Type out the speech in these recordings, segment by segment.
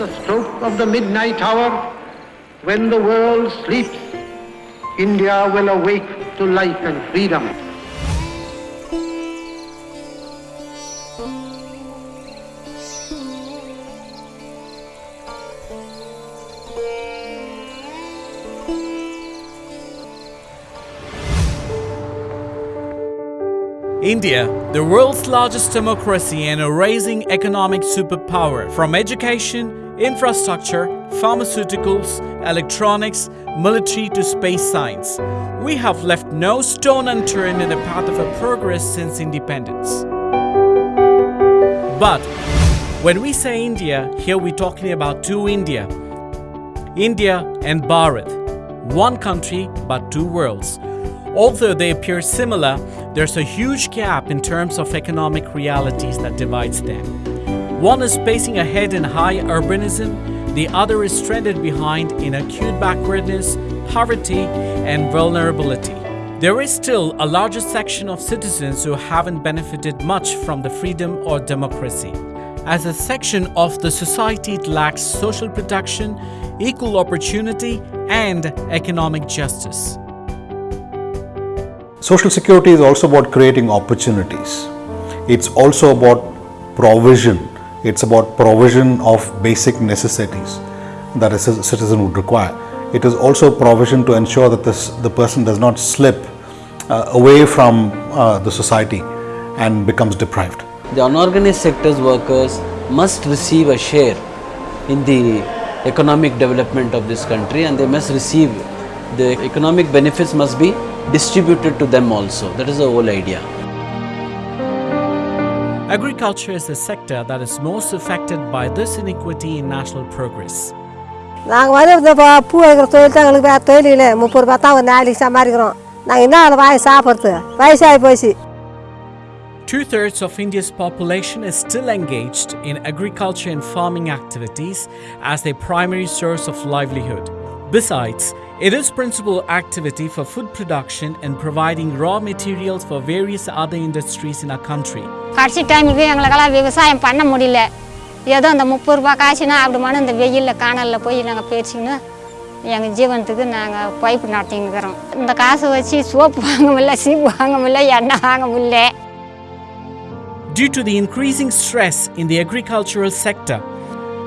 the stroke of the midnight hour, when the world sleeps, India will awake to life and freedom. India, the world's largest democracy and a rising economic superpower, from education, infrastructure, pharmaceuticals, electronics, military to space science. We have left no stone unturned in the path of our progress since independence. But when we say India, here we're talking about two India. India and Bharat. One country but two worlds. Although they appear similar, there's a huge gap in terms of economic realities that divides them. One is pacing ahead in high urbanism, the other is stranded behind in acute backwardness, poverty, and vulnerability. There is still a larger section of citizens who haven't benefited much from the freedom or democracy. As a section of the society, it lacks social protection, equal opportunity, and economic justice. Social security is also about creating opportunities. It's also about provision. It's about provision of basic necessities that a citizen would require. It is also provision to ensure that this, the person does not slip uh, away from uh, the society and becomes deprived. The unorganized sector's workers must receive a share in the economic development of this country and they must receive the economic benefits must be distributed to them also. That is the whole idea. Agriculture is the sector that is most affected by this inequity in national progress. நாங்கள் வந்து இந்த ப- பூ வைக்கிற தொழில் தான் எங்களுக்கு வேறு தொழில் இல்லை முப்பது ரூபா தான் ஒரு நாளைக்கு சம்பாதிக்கிறோம் நாங்கள் என்ன அதை வாங்கி சாப்பிட்றது வயசாகி போச்சு Two thirds of India's population is still engaged in agriculture and farming activities as their primary source of livelihood. Besides, it is principal activity for food production and providing raw materials for various other industries in our country. கடைசி டைமுக்கு எங்களுக்கெல்லாம் விவசாயம் பண்ண முடியல ஏதோ இந்த முப்பது ரூபா காசுனா அப்படி மனு இந்த வெயிலில் காணலில் போய் நாங்கள் பேசிக்கின்னு எங்கள் ஜீவனத்துக்கு நாங்கள் பைப்பு நடத்திங்கிறோம் இந்த காசை வச்சு சோப்பு வாங்க முடியல சீப்பு வாங்க முடியல எண்ணெய் வாங்க முடியல Due to the increasing stress in the agricultural sector,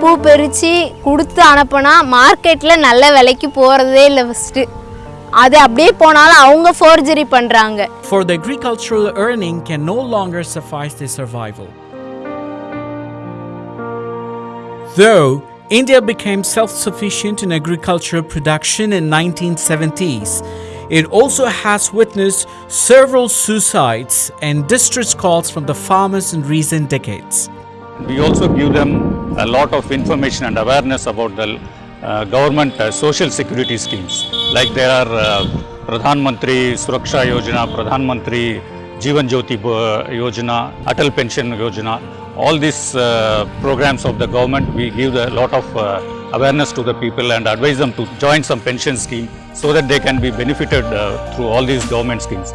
பூ பறித்து கொடுத்து அனுப்புனா மார்க்கெட்டில் நல்ல விலைக்கு போகிறதே இல்லை ஃபஸ்ட்டு அது அப்படியே போனாலும் அவங்க ஃபோர்ஜரி பண்ணுறாங்க For the agricultural earning can no longer suffice their survival. Though India became self-sufficient in agricultural production in 1970s, it also has witnessed several suicides and distress calls from the farmers in recent decades. We also give them a lot of information and awareness about the uh, government uh, social security schemes. Like there are uh, Pradhan Mantri Suraksha Yojana, Pradhan Mantri Jeevan Jyoti Bo- Yojana, Atal Pension Yojana. All these uh, programs of the government, we give a lot of uh, awareness to the people and advise them to join some pension scheme so that they can be benefited uh, through all these government schemes.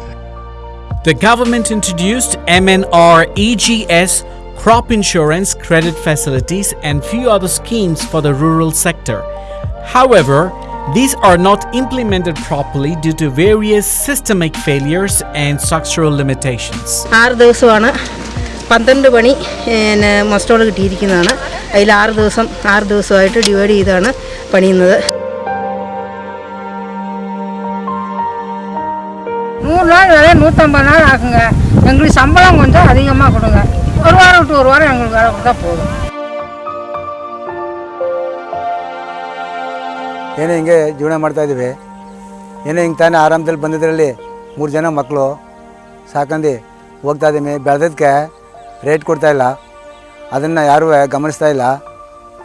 The government introduced MNREGS crop insurance credit facilities and few other schemes for the rural sector. However, these are not implemented properly due to various systemic failures and structural limitations. ആറ് ദിവസമാണ് പന്ത്രണ്ട് പണി പിന്നെ മസ്റ്റോൾ കിട്ടിയിരിക്കുന്നതാണ് അതിൽ ആറ് ദിവസം ആറ് ദിവസമായിട്ട് ഡിവൈഡ് ചെയ്താണ് പണിയുന്നത് நூறு நாள் வேலை நூற்றம்பது நாள் ஆகுங்க எங்களுக்கு சம்பளம் கொஞ்சம் அதிகமாக கொடுங்க ஒரு வாரம் விட்டு ஒரு வாரம் எங்களுக்கு வேலை கொடுத்தா போதும் ಏನು ಹಿಂಗೆ ಜೀವನ ಮಾಡ್ತಾ ಇದ್ದೀವಿ ಏನೋ ಹಿಂಗೆ ತಾನೇ ಆರಾಮದಲ್ಲಿ ಬಂದಿದ್ರಲ್ಲಿ ಮೂರು ಜನ ಮಕ್ಕಳು ಸಾಕಂದು ಹೋಗ್ತಾ ಇದ್ದೀವಿ ಬೆಳೆದಕ್ಕೆ ರೇಟ್ ಕೊಡ್ತಾ ಇಲ್ಲ ಅದನ್ನು ಯಾರೂ ಗಮನಿಸ್ತಾ ಇಲ್ಲ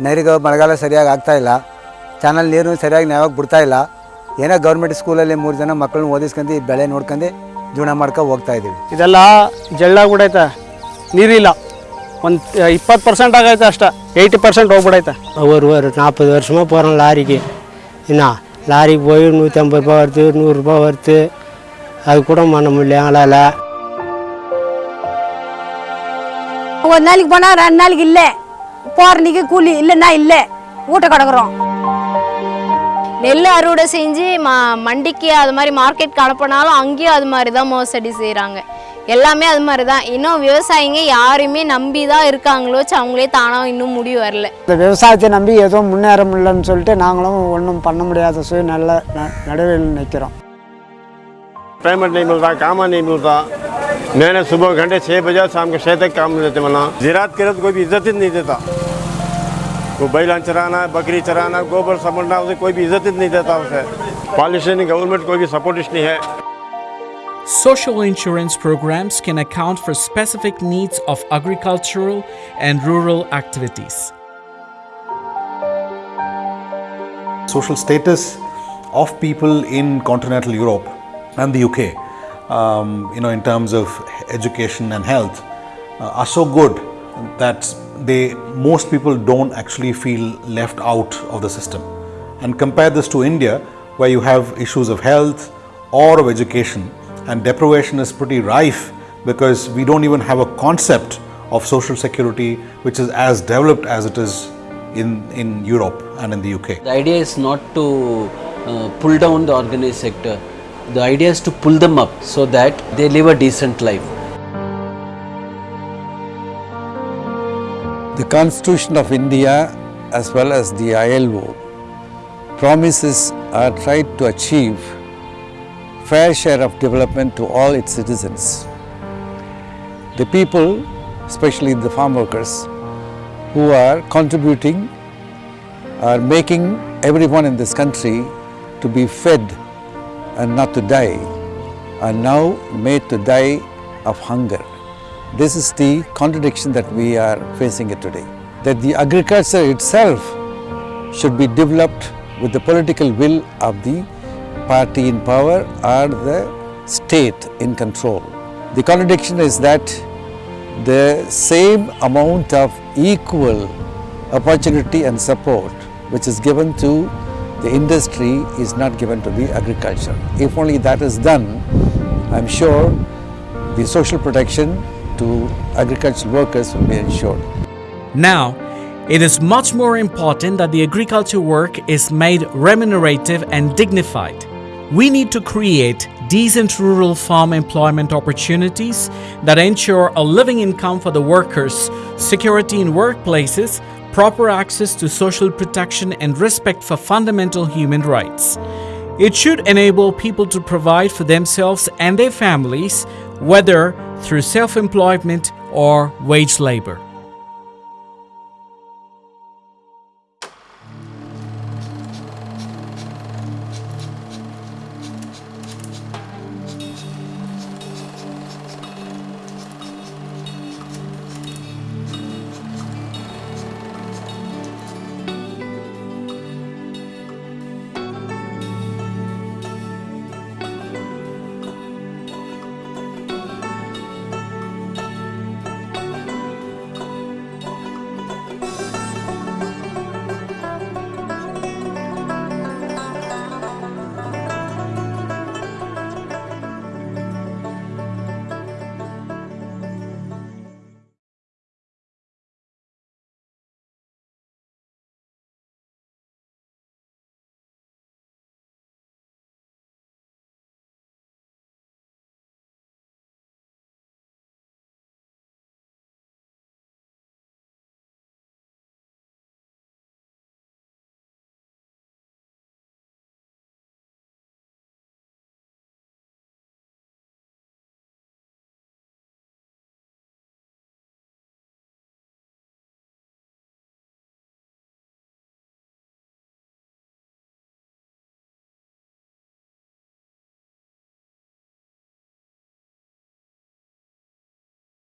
ನೀರಿಗೆ ಮಳೆಗಾಲ ಸರಿಯಾಗಿ ಆಗ್ತಾ ಇಲ್ಲ ಚಾನಲ್ ನೀರು ಸರಿಯಾಗಿ ಯಾವಾಗ ಬಿಡ್ತಾ ಇಲ್ಲ ಏನೋ ಗೌರ್ಮೆಂಟ್ ಸ್ಕೂಲಲ್ಲಿ ಮೂರು ಜನ ಮಕ್ಕಳನ್ನ ಓದಿಸ್ಕೊಂಡು ಬೆಳೆ ನೋಡ್ಕೊಂಡು ಜೀವನ ಮಾಡ್ಕೊ ಹೋಗ್ತಾ ಇದ್ದೀವಿ ಇದೆಲ್ಲ ಜಳ್ಳಾಗ್ಬಿಡೈತೆ ನೀರಿಲ್ಲ ಒಂದು ಇಪ್ಪತ್ತು ಪರ್ಸೆಂಟ್ ಆಗೈತೆ ಅಷ್ಟ எயிட்டி பர்சன்ட் ಹೋಗ್ಬಿಡೈತೆ ஒரு ஒரு நாற்பது வருஷமாக போகிறோம் லாரிக்கு என்ன லாரிக்கு போய் நூற்றி ஐம்பது ரூபா வருது நூறுரூபா வருது அது கூட பண்ண முடியல எங்களால் ஒரு நாளைக்கு போனால் ரெண்டு நாளைக்கு இல்லை போகிறன்னைக்கு கூலி இல்லைன்னா இல்லை வீட்டை கிடக்குறோம் நெல் அறுவடை செஞ்சு ம மண்டிக்கு அது மாதிரி மார்க்கெட்டுக்கு அனுப்பினாலும் அங்கேயும் அது மாதிரி தான் மோசடி செய்கிறாங்க எல்லாமே அது மாதிரி தான் இன்னும் விவசாயிங்க யாரையுமே நம்பி தான் இருக்காங்களோ வச்சு அவங்களே தானாக இன்னும் முடிவு வரல இந்த விவசாயத்தை நம்பி எதுவும் முன்னேற முடியலன்னு சொல்லிட்டு நாங்களும் ஒன்றும் பண்ண முடியாத சூழ்நிலை ந- நடுவில் நிற்கிறோம் पेमेंट नहीं मिलता काम नहीं मिलता मैंने सुबह घंटे छः बजे शाम के छः तक काम देते वरना जिरात करे तो कोई भी इज्जत ही नहीं देता वो बैलान चराना बकरी चराना गोबर समझना उसे कोई भी इज्जत ही नहीं देता उसे पॉलिसी गवर्नमेंट कोई भी सपोर्ट नहीं है Social insurance programs can account for specific needs of agricultural and rural activities. social status of people in continental Europe and the UK, um, you know, in terms of education and health, uh, are so good that they most people don't actually feel left out of the system. And compare this to India, where you have issues of health or of education, and deprivation is pretty rife because we don't even have a concept of social security which is as developed as it is in, in Europe and in the UK. The idea is not to uh, pull down the organized sector. The idea is to pull them up so that they live a decent life. The Constitution of India as well as the ILO promises or tried to achieve fair share of development to all its citizens. The people, especially the farm workers, who are contributing are making everyone in this country to be fed and not to die are now made to die of hunger. This is the contradiction that we are facing it today. That the agriculture itself should be developed with the political will of the party in power or the state in control. The contradiction is that the same amount of equal opportunity and support which is given to the industry is not given to the agriculture. If only that is done, I am sure the social protection to agricultural workers will be ensured. Now, it is much more important that the agriculture work is made remunerative and dignified. We need to create decent rural farm employment opportunities that ensure a living income for the workers, security in workplaces, proper access to social protection, and respect for fundamental human rights. It should enable people to provide for themselves and their families, whether through self employment or wage labor.